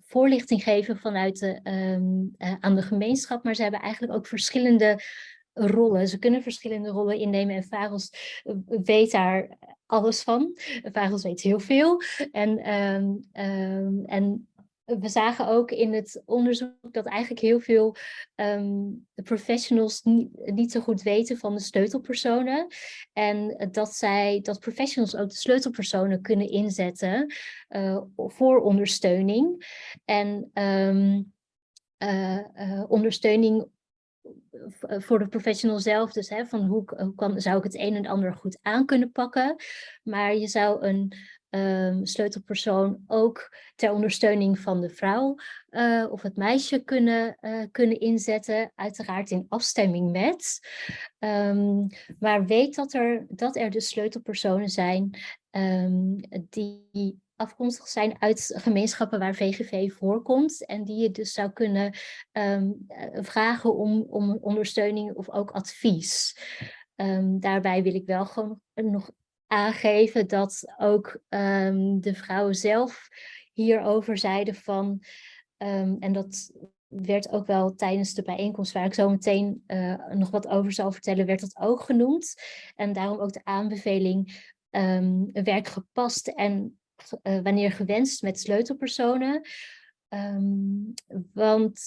voorlichting geven vanuit de, um, aan de gemeenschap, maar ze hebben eigenlijk ook verschillende rollen. Ze kunnen verschillende rollen innemen en Vagels weet daar alles van. Vagels weet heel veel. En, um, en we zagen ook in het onderzoek dat eigenlijk heel veel um, professionals niet, zo goed weten van de sleutelpersonen. En dat zij, dat professionals ook de sleutelpersonen kunnen inzetten uh, voor ondersteuning. En uh, uh, ondersteuning voor de professional zelf, dus hè, van hoe, hoe kan, zou ik het een en ander goed aan kunnen pakken. Maar je zou een um, sleutelpersoon ook ter ondersteuning van de vrouw uh, of het meisje kunnen, uh, kunnen inzetten, uiteraard in afstemming met. Um, maar weet dat er, dat er dus sleutelpersonen zijn um, die afkomstig zijn uit gemeenschappen waar VGV voorkomt en die je dus zou kunnen um, vragen om, om ondersteuning of ook advies. Daarbij wil ik wel gewoon nog aangeven dat ook um, de vrouwen zelf hierover zeiden van, um, en dat werd ook wel tijdens de bijeenkomst waar ik zo meteen uh, nog wat over zal vertellen, werd dat ook genoemd. En daarom ook de aanbeveling um, werk gepast en uh, wanneer gewenst met sleutelpersonen. want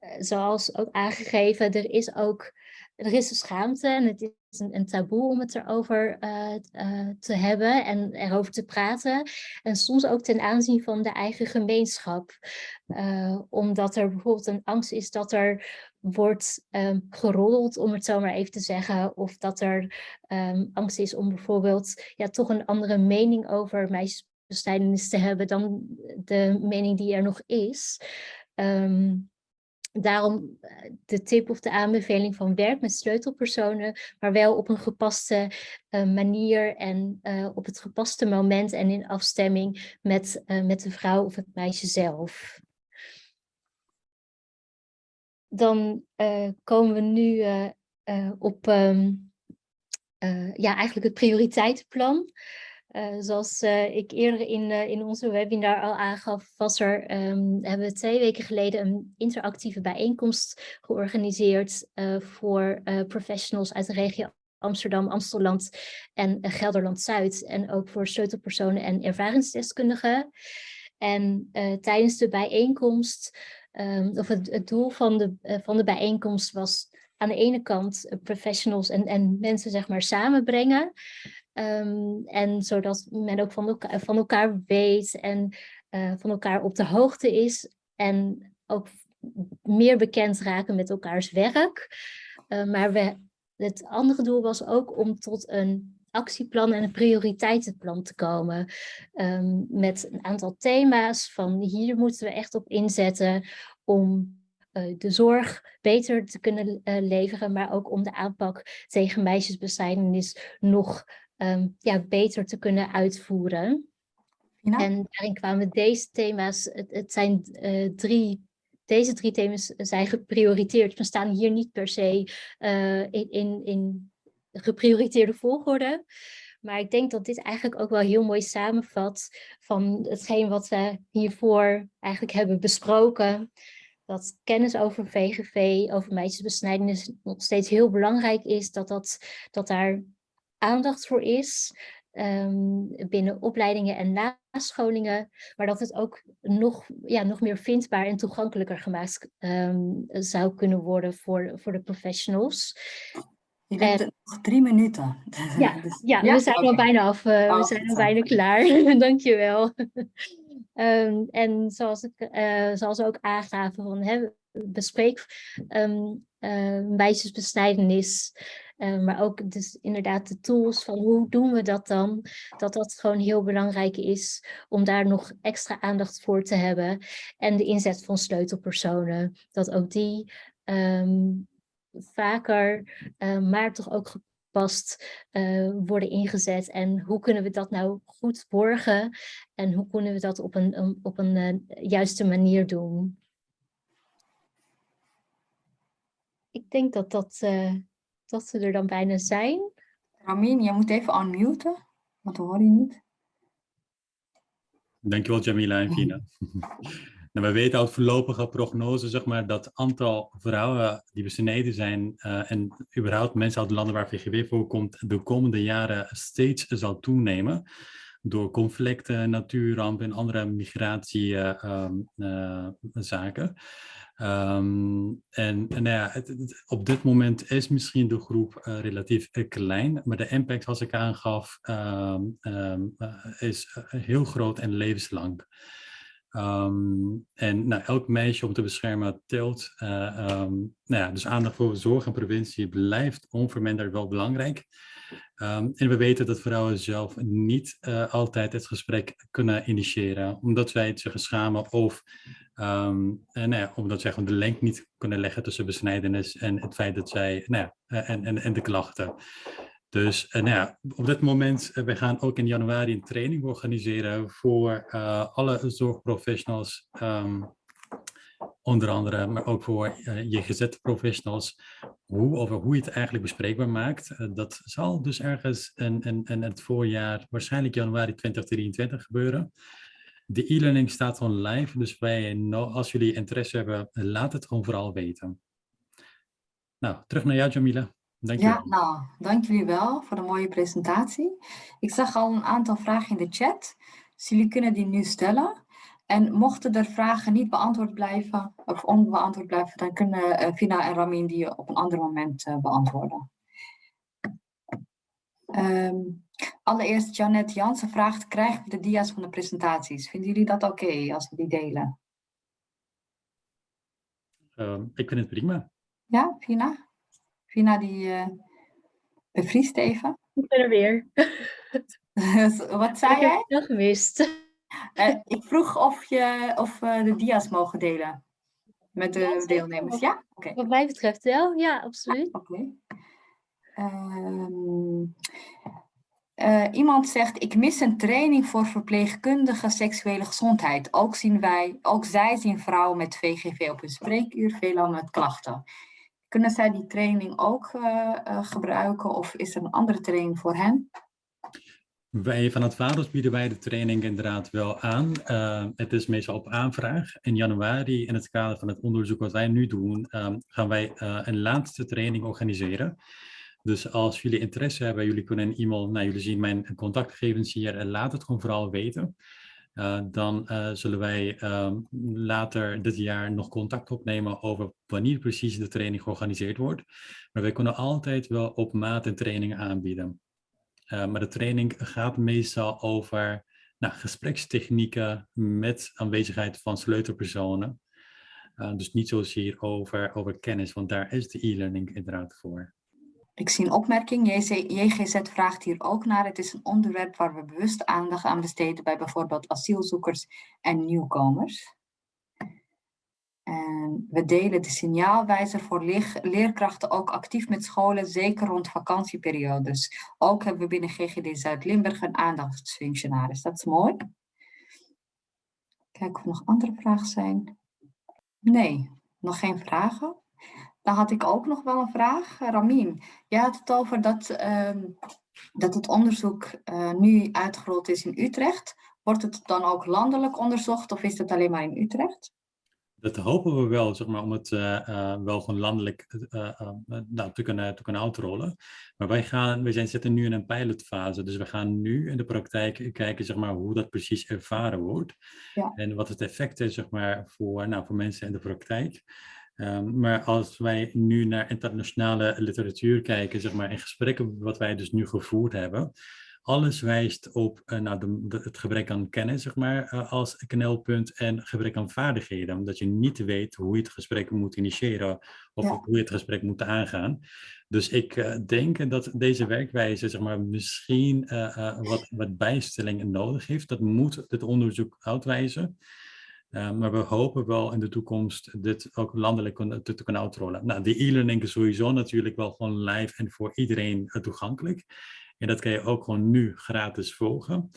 uh, zoals ook aangegeven, er is ook er is een schaamte en het is een, een taboe om het erover uh, te hebben en erover te praten. En soms ook ten aanzien van de eigen gemeenschap. Uh, omdat er bijvoorbeeld een angst is dat er wordt um, geroddeld, om het zo maar even te zeggen. Of dat er um, angst is om bijvoorbeeld ja, toch een andere mening over meisjesbestrijdenis te hebben dan de mening die er nog is. Um, Daarom eh, de tip of de aanbeveling van werk met sleutelpersonen, maar wel op een gepaste uh, manier en uh, op het gepaste moment en in afstemming met, met de vrouw of het meisje zelf. Dan komen we nu op um, ja, eigenlijk het prioriteitenplan. Uh, zoals uh, ik eerder in, uh, in onze webinar al aangaf, was er, um, hebben we twee weken geleden een interactieve bijeenkomst georganiseerd voor professionals uit de regio Amsterdam, Amstelland en Gelderland-Zuid. En ook voor sleutelpersonen en ervaringsdeskundigen. En tijdens de bijeenkomst, um, of het, het, doel van de, van de bijeenkomst was aan de ene kant professionals en, en mensen zeg maar samenbrengen. Um, en zodat men ook van elkaar, van elkaar weet en uh, van elkaar op de hoogte is. En ook meer bekend raken met elkaars werk. Uh, maar we het andere doel was ook om tot een actieplan en een prioriteitenplan te komen. Um, met een aantal thema's van hier moeten we echt op inzetten om uh, de zorg beter te kunnen uh, leveren, maar ook om de aanpak tegen meisjesbestrijdenis nog um, ja, beter te kunnen uitvoeren. Ja. En daarin kwamen deze thema's, het, het zijn uh, drie deze drie thema's zijn geprioriteerd. We staan hier niet per se uh, in, in, in geprioriteerde volgorde. Maar ik denk dat dit eigenlijk ook wel heel mooi samenvat van hetgeen wat we hiervoor eigenlijk hebben besproken. Dat kennis over VGV, over meisjesbesnijdenis nog steeds heel belangrijk is. Dat, dat, dat daar aandacht voor is um, binnen opleidingen en nascholingen. Maar dat het ook nog, ja, nog meer vindbaar en toegankelijker gemaakt um, zou kunnen worden voor, voor de professionals. Je hebt en, nog drie minuten. Ja, dus, ja, ja, we zijn okay. al bijna af. Uh, oh, we zijn al bijna klaar. Dankjewel. um, en zoals, ik, uh, zoals we ook aangaven, van, hè, bespreek um, uh, meisjesbesnijdenis. Uh, maar ook dus inderdaad de tools van hoe doen we dat dan? Dat dat gewoon heel belangrijk is om daar nog extra aandacht voor te hebben. En de inzet van sleutelpersonen. Dat ook die um, vaker, uh, maar toch ook gepast uh, worden ingezet. En hoe kunnen we dat nou goed borgen? En hoe kunnen we dat op een, op een juiste manier doen? Ik denk dat, dat, dat ze er dan bijna zijn. Ramin, je moet even unmuten, want we horen je niet. Dankjewel Jamila en Fina. Nou, we weten uit voorlopige prognose zeg maar, dat het aantal vrouwen die besneden zijn uh, en überhaupt mensen uit landen waar VGW voorkomt de komende jaren steeds zal toenemen door conflicten, natuurrampen en andere migratiezaken. Uh, uh, um, en, en nou ja, op dit moment is misschien de groep uh, relatief uh, klein, maar de impact, zoals ik aangaf, um, um, is heel groot en levenslang. Um, en nou, elk meisje om te beschermen telt. Uh, um, nou ja, dus aandacht voor zorg en preventie blijft onverminderd wel belangrijk. Um, en we weten dat vrouwen zelf niet uh, altijd het gesprek kunnen initiëren, omdat zij het zich schamen of en, nou ja, omdat zij gewoon de link niet kunnen leggen tussen besnijdenis en het feit dat zij, nou ja, en, en, en de klachten. Dus uh, nou op dit moment, uh, we gaan ook in januari een training organiseren voor uh, alle zorgprofessionals, um, onder andere, maar ook voor je gezette professionals, hoe, over hoe je het eigenlijk bespreekbaar maakt. dat zal dus ergens in, het voorjaar, waarschijnlijk januari 2023 gebeuren. De e-learning staat gewoon live, dus wij, als jullie interesse hebben, laat het gewoon vooral weten. Nou, terug naar jou Jamila. Dank ja, nou, dank jullie wel voor de mooie presentatie. Ik zag al een aantal vragen in de chat, dus jullie kunnen die nu stellen. En mochten er vragen niet beantwoord blijven, of onbeantwoord blijven, dan kunnen uh, Vina en Ramin die op een ander moment uh, beantwoorden. Um, allereerst Janet Jansen vraagt, krijgen we de dia's van de presentaties? Vinden jullie dat oké okay, als we die delen? Uh, ik vind het prima. Ja, Vina? Vina die uh, bevriest even. Ik ben er weer. Wat zei ik jij? Ik heb gemist. Uh, ik vroeg of, je, of uh, de dia's mogen delen met de ja, deelnemers. Ja? Okay. Wat mij betreft wel, ja, absoluut. Ja, Oké. Okay. Um, uh, iemand zegt, ik mis een training voor verpleegkundige seksuele gezondheid. Ook, zien wij, ook zij zien vrouwen met VGV op hun spreekuur, veelal met klachten. Kunnen zij die training ook uh, uh, gebruiken of is er een andere training voor hen? Wij van het Vados bieden wij de training inderdaad wel aan. Uh, het is meestal op aanvraag. In januari, in het kader van het onderzoek wat wij nu doen, um, gaan wij een laatste training organiseren. Dus als jullie interesse hebben, jullie kunnen een e-mail, nou jullie zien mijn contactgegevens hier en laat het gewoon vooral weten. Uh, dan uh, zullen wij um, later dit jaar nog contact opnemen over wanneer precies de training georganiseerd wordt. Maar wij kunnen altijd wel op maat een training aanbieden. Uh, maar de training gaat meestal over nou, gesprekstechnieken met aanwezigheid van sleutelpersonen. dus niet zozeer over, over kennis, want daar is de e-learning inderdaad voor. Ik zie een opmerking. JGZ vraagt hier ook naar. Het is een onderwerp waar we bewust aandacht aan besteden bij bijvoorbeeld asielzoekers en nieuwkomers. En we delen de signaalwijzer voor leer- leerkrachten ook actief met scholen, zeker rond vakantieperiodes. Ook hebben we binnen GGD Zuid-Limburg een aandachtsfunctionaris. Dat is mooi. Kijken of er nog andere vragen zijn. Nee, nog geen vragen. Dan had ik ook nog wel een vraag. Ramien, jij had het over dat, ehm, dat het onderzoek eh, nu uitgerold is in Utrecht. Wordt het dan ook landelijk onderzocht of is het alleen maar in Utrecht? Dat hopen we wel, zeg maar, om het eh, eh, wel gewoon landelijk nou, te, kunnen, te kunnen uitrollen. Maar wij, gaan, wij zijn, zitten nu in een pilotfase, dus we gaan nu in de praktijk kijken zeg maar, hoe dat precies ervaren wordt. Ja. En wat het effect is zeg maar, voor, nou, voor mensen in de praktijk. Ehm, maar als wij nu naar internationale literatuur kijken, zeg maar, in gesprekken wat wij dus nu gevoerd hebben, alles wijst op uh, nou, de, de, het gebrek aan kennis, zeg maar, uh, als knelpunt en gebrek aan vaardigheden. Omdat je niet weet hoe je het gesprek moet initiëren of Ja. hoe je het gesprek moet aangaan. Dus ik uh, denk dat deze werkwijze, zeg maar, misschien wat, wat bijstelling nodig heeft. Dat moet het onderzoek uitwijzen. Uh, maar we hopen wel in de toekomst dit ook landelijk te, te kunnen uitrollen. Nou, die e-learning is sowieso natuurlijk wel gewoon live en voor iedereen toegankelijk. En dat kan je ook gewoon nu gratis volgen.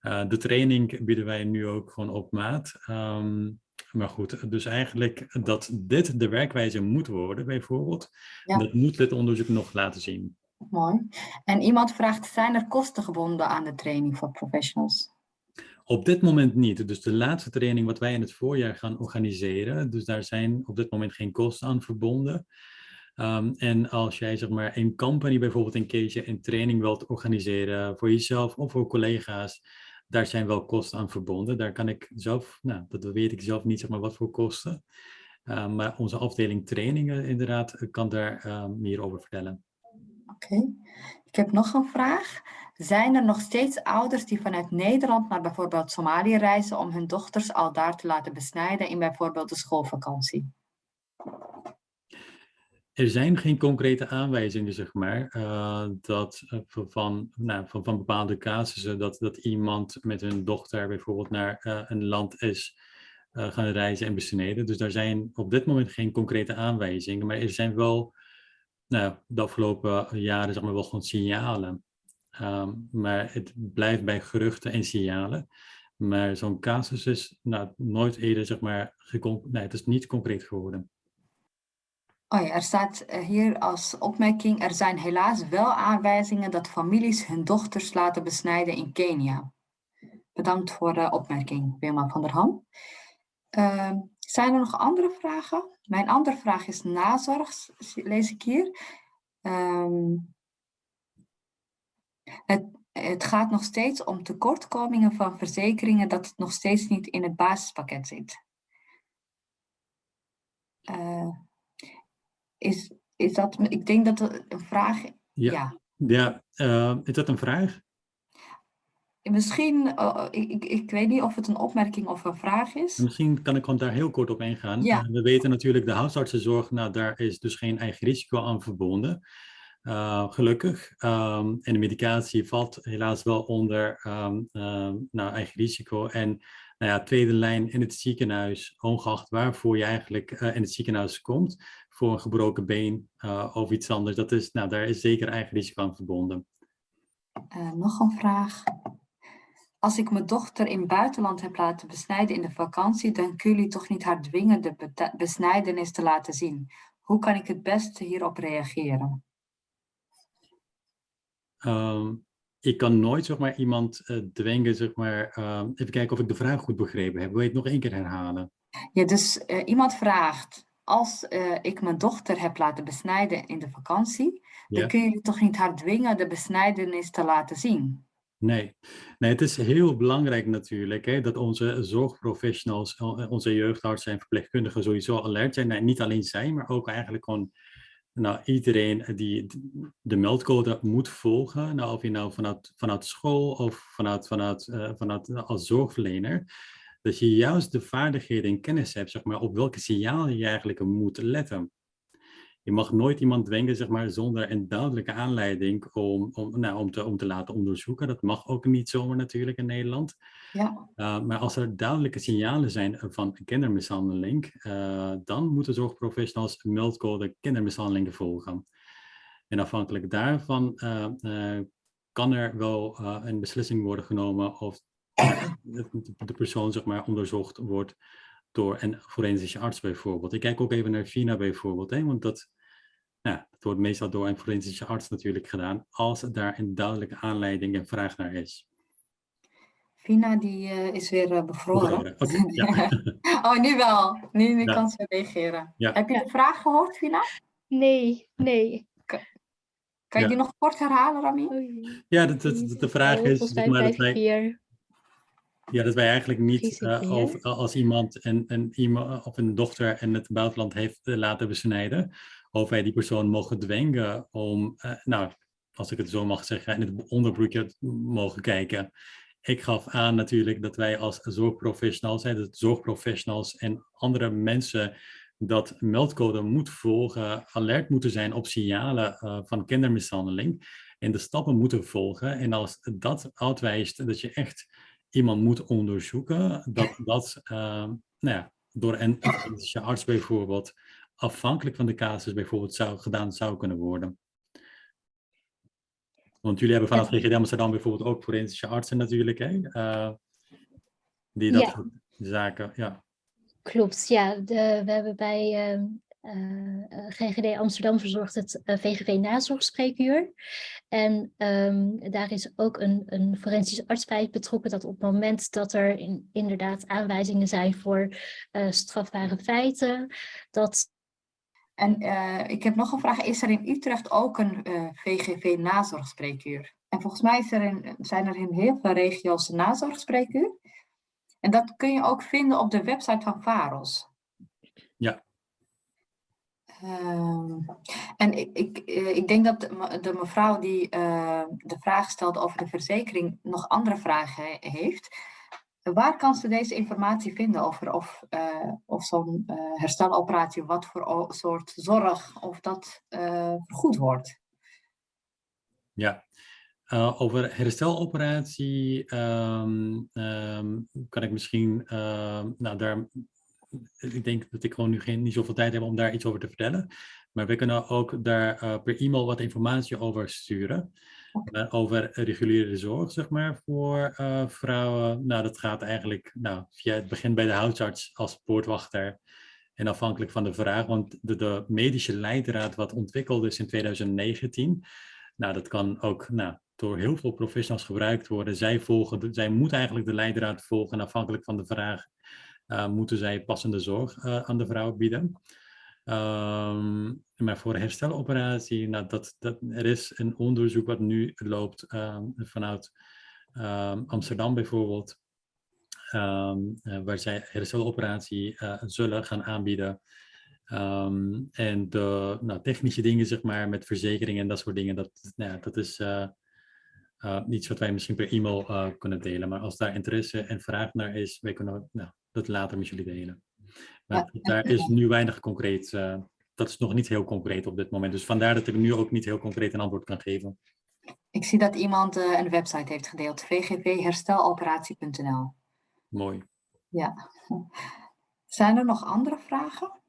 Uh, de training bieden wij nu ook gewoon op maat. Um, maar goed, dus eigenlijk dat dit de werkwijze moet worden bijvoorbeeld. Ja. Dat moet dit onderzoek nog laten zien. Mooi. En iemand vraagt, zijn er kosten gebonden aan de training voor professionals? Op dit moment niet. Dus de laatste training wat wij in het voorjaar gaan organiseren, dus daar zijn op dit moment geen kosten aan verbonden. Um, en als jij zeg maar een company bijvoorbeeld in case je een training wilt organiseren voor jezelf of voor collega's, daar zijn wel kosten aan verbonden. Daar kan ik zelf, nou dat weet ik zelf niet zeg maar wat voor kosten. Um, maar onze afdeling trainingen inderdaad kan daar um, meer over vertellen. Oké, ik heb nog een vraag. Zijn er nog steeds ouders die vanuit Nederland naar bijvoorbeeld Somalië reizen om hun dochters al daar te laten besnijden in bijvoorbeeld de schoolvakantie? Er zijn geen concrete aanwijzingen, zeg maar, uh, dat, uh, van, nou, van, van bepaalde casussen dat, dat iemand met hun dochter bijvoorbeeld naar uh, een land is gaan reizen en besneden. Dus daar zijn op dit moment geen concrete aanwijzingen, maar er zijn wel nou, de afgelopen jaren zeg maar, wel gewoon signalen. Um, maar het blijft bij geruchten en signalen. Maar zo'n casus is nou, nooit eerder, zeg maar, nee, het is niet concreet geworden. Oh ja, er staat hier als opmerking, er zijn helaas wel aanwijzingen dat families hun dochters laten besnijden in Kenia. Bedankt voor de opmerking, Wilma van der Ham. Uh, zijn er nog andere vragen? Mijn andere vraag is nazorg, lees ik hier. Um, het, het gaat nog steeds om tekortkomingen van verzekeringen dat het nog steeds niet in het basispakket zit. Uh, is, is dat, ik denk dat dat een vraag... Ja, ja. ja uh, is dat een vraag? Misschien, uh, ik, ik weet niet of het een opmerking of een vraag is. Misschien kan ik gewoon daar heel kort op ingaan. Ja. Uh, we weten natuurlijk de huisartsenzorg, nou daar is dus geen eigen risico aan verbonden. Uh, gelukkig. Um, en de medicatie valt helaas wel onder um, nou, eigen risico. En nou ja, tweede lijn in het ziekenhuis, ongeacht waarvoor je eigenlijk in het ziekenhuis komt, voor een gebroken been of iets anders. Dat is, nou, daar is zeker eigen risico aan verbonden. Nog een vraag. Als ik mijn dochter in het buitenland heb laten besnijden in de vakantie, dan kun jullie toch niet haar dwingen de besnijdenis te laten zien. Hoe kan ik het beste hierop reageren? Um, ik kan nooit zeg maar, iemand uh, dwingen, zeg maar, uh, even kijken of ik de vraag goed begrepen heb. Wil je het nog één keer herhalen? Ja, dus uh, iemand vraagt, als uh, ik mijn dochter heb laten besnijden in de vakantie, ja. dan kun je toch niet haar dwingen de besnijdenis te laten zien? Nee. nee, het is heel belangrijk natuurlijk hè, dat onze zorgprofessionals, onze jeugdartsen en verpleegkundigen sowieso alert zijn. Nee, niet alleen zij, maar ook eigenlijk gewoon nou, iedereen die de meldcode moet volgen. Nou, of je nou vanuit, vanuit school of vanuit, vanuit, uh, vanuit als zorgverlener dat je juist de vaardigheden en kennis hebt, zeg maar, op welke signalen je eigenlijk moet letten. Je mag nooit iemand dwingen, zeg maar, zonder een duidelijke aanleiding om, om, nou, om, te, om te laten onderzoeken. Dat mag ook niet zomaar natuurlijk in Nederland. Ja. Uh, maar als er duidelijke signalen zijn van kindermishandeling, uh, dan moeten zorgprofessionals meldcode kindermishandeling volgen. En afhankelijk daarvan uh, kan er wel een beslissing worden genomen of de persoon zeg maar, onderzocht wordt door een forensische arts bijvoorbeeld. Ik kijk ook even naar Fina bijvoorbeeld, hè, want dat, nou, dat wordt meestal door een forensische arts natuurlijk gedaan, als daar een duidelijke aanleiding en vraag naar is. Fina die uh, is weer uh, bevroren. Okay, ja. oh, nu wel. Nu, nu Ja. kan ze reageren. Ja. Heb je de vraag gehoord, Fina? Nee, nee. Kan je Ja. die nog kort herhalen, Rami? Ja, dat, dat de vraag is, Volgens mij maar, dat vijf, wij, vier. Ja, dat wij eigenlijk niet, eh, als iemand een, een, iemand of een dochter in het buitenland heeft eh, laten besnijden, of wij die persoon mogen dwingen om, eh, nou, als ik het zo mag zeggen, in het onderbroekje mogen kijken. Ik gaf aan natuurlijk dat wij als zorgprofessionals, hè, zorgprofessionals en andere mensen dat meldcode moet volgen, alert moeten zijn op signalen van kindermishandeling en de stappen moeten volgen. En als dat uitwijst dat je echt iemand moet onderzoeken, dat dat uh, nou ja, door een forensische arts bijvoorbeeld, afhankelijk van de casus bijvoorbeeld, zou, gedaan zou kunnen worden. Want jullie hebben vanuit GGD Amsterdam bijvoorbeeld ook forensische artsen natuurlijk, hè? Uh, die dat Ja. soort zaken, ja. Klopt, ja. De, we hebben bij uh, uh, GGD Amsterdam verzorgd het uh, VGV nazorgspreekuur. En um, daar is ook een, een forensisch arts bij betrokken dat op het moment dat er in, inderdaad aanwijzingen zijn voor uh, strafbare feiten, dat En uh, ik heb nog een vraag. Is er in Utrecht ook een uh, VGV-nazorgspreekuur? En volgens mij is er in, zijn er in heel veel regio's een nazorgspreekuur. En dat kun je ook vinden op de website van VAROS. Ja. Um, en ik, ik, ik denk dat de mevrouw die uh, de vraag stelt over de verzekering nog andere vragen heeft. Waar kan ze deze informatie vinden over of, uh, of zo'n hersteloperatie, wat voor soort zorg, of dat vergoed wordt? Ja, over hersteloperatie um, um, kan ik misschien, nou daar, ik denk dat ik gewoon nu geen, niet zoveel tijd heb om daar iets over te vertellen. Maar we kunnen ook daar uh, per e-mail wat informatie over sturen. Uh, over reguliere zorg, zeg maar, voor uh, vrouwen. Nou, dat gaat eigenlijk nou, via het begin bij de huisarts als poortwachter. En afhankelijk van de vraag, want de, de medische leidraad wat ontwikkeld is in 2019, nou, dat kan ook nou, door heel veel professionals gebruikt worden. Zij, volgen, zij moeten eigenlijk de leidraad volgen en afhankelijk van de vraag moeten zij passende zorg uh, aan de vrouw bieden. Um, maar voor hersteloperatie, nou, dat, er is een onderzoek wat nu loopt um, vanuit um, Amsterdam bijvoorbeeld, uh, waar zij hersteloperatie zullen gaan aanbieden. en de nou, technische dingen, zeg maar, met verzekeringen en dat soort dingen, dat, nou, dat is uh, iets wat wij misschien per e-mail kunnen delen. Maar als daar interesse en vraag naar is, wij kunnen nou, dat later met jullie delen. Maar ja, daar is nu weinig concreet, uh, dat is nog niet heel concreet op dit moment. Dus vandaar dat ik nu ook niet heel concreet een antwoord kan geven. Ik zie dat iemand uh, een website heeft gedeeld, vgvhersteloperatie.nl. Mooi. Ja. Zijn er nog andere vragen?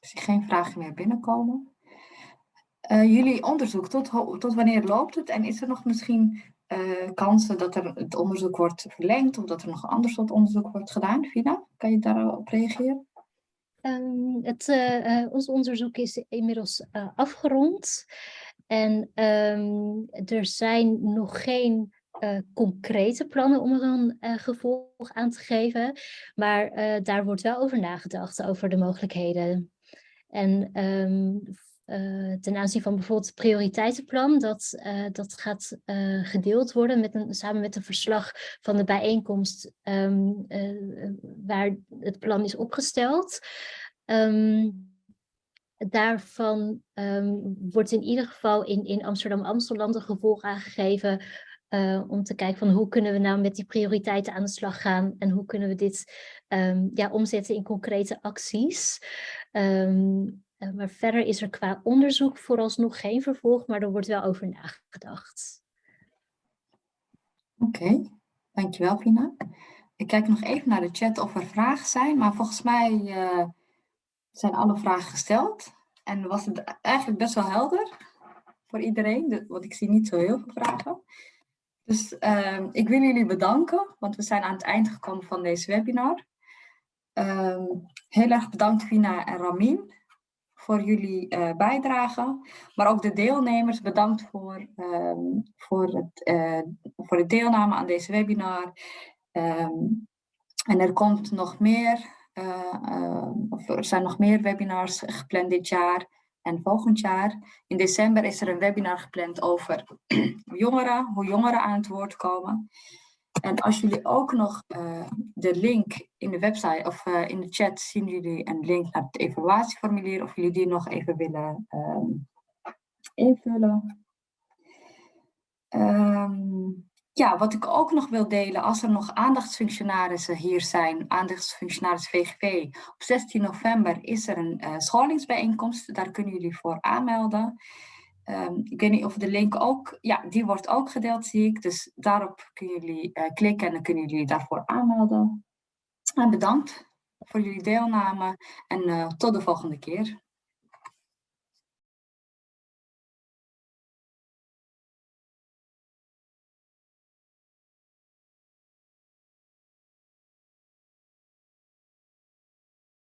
Ik zie geen vragen meer binnenkomen. Uh, jullie onderzoek, tot, tot wanneer loopt het? En is er nog misschien kansen dat er het onderzoek wordt verlengd of dat er nog een ander soort onderzoek wordt gedaan? Vina, kan je daarop reageren? Um, het, uh, uh, ons onderzoek is inmiddels afgerond en um, er zijn nog geen concrete plannen om er een gevolg aan te geven, maar daar wordt wel over nagedacht, over de mogelijkheden. En um, uh, ten aanzien van bijvoorbeeld het prioriteitenplan, dat, uh, dat gaat uh, gedeeld worden met een, samen met een verslag van de bijeenkomst um, waar het plan is opgesteld. Um, daarvan um, wordt in ieder geval in, in Amsterdam-Amsterdam een gevolg aangegeven eh, om te kijken van hoe kunnen we nou met die prioriteiten aan de slag gaan en hoe kunnen we dit ehm, ja, omzetten in concrete acties. Ehm, eh, maar verder is er qua onderzoek vooralsnog geen vervolg, maar er wordt wel over nagedacht. Oké, dankjewel Vina. Ik kijk nog even naar de chat of er vragen zijn, maar volgens mij uh, zijn alle vragen gesteld. En was het eigenlijk best wel helder voor iedereen, want ik zie niet zo heel veel vragen. Dus uh, ik wil jullie bedanken, want we zijn aan het eind gekomen van deze webinar. Heel erg bedankt Vina en Ramin voor jullie uh, bijdrage. Maar ook de deelnemers bedankt voor, um, voor, het, uh, voor de deelname aan deze webinar. Um, en er komt nog meer, uh, of er zijn nog meer webinars gepland dit jaar en volgend jaar. In december is er een webinar gepland over jongeren, hoe jongeren aan het woord komen. En als jullie ook nog uh, de link in de website of uh, in de chat zien jullie een link naar het evaluatieformulier of jullie die nog even willen um, invullen. Um, ja, wat ik ook nog wil delen, als er nog aandachtsfunctionarissen hier zijn, aandachtsfunctionaris VGV, op 16 november is er een uh, scholingsbijeenkomst, daar kunnen jullie voor aanmelden. Um, ik weet niet of de link ook, ja, die wordt ook gedeeld, zie ik. Dus daarop kunnen jullie uh, klikken en dan kunnen jullie daarvoor aanmelden. En bedankt voor jullie deelname en uh, tot de volgende keer.